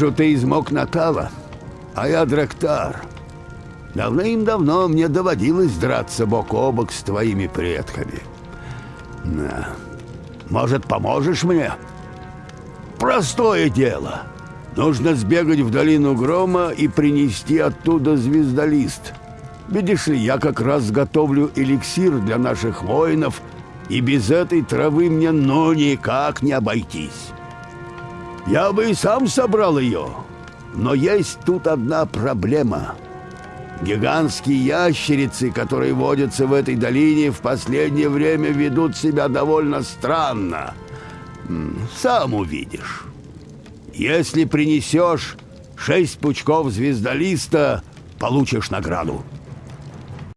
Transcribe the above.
Вижу, ты из Мокнатала, а я Драктар. Давным-давно мне доводилось драться бок о бок с твоими предками. На. Может, поможешь мне? Простое дело. Нужно сбегать в долину Грома и принести оттуда звездолист. Видишь ли, я как раз готовлю эликсир для наших воинов, и без этой травы мне ну никак не обойтись. Я бы и сам собрал ее, но есть тут одна проблема. Гигантские ящерицы, которые водятся в этой долине, в последнее время ведут себя довольно странно. Сам увидишь. Если принесешь шесть пучков звездолиста, получишь награду.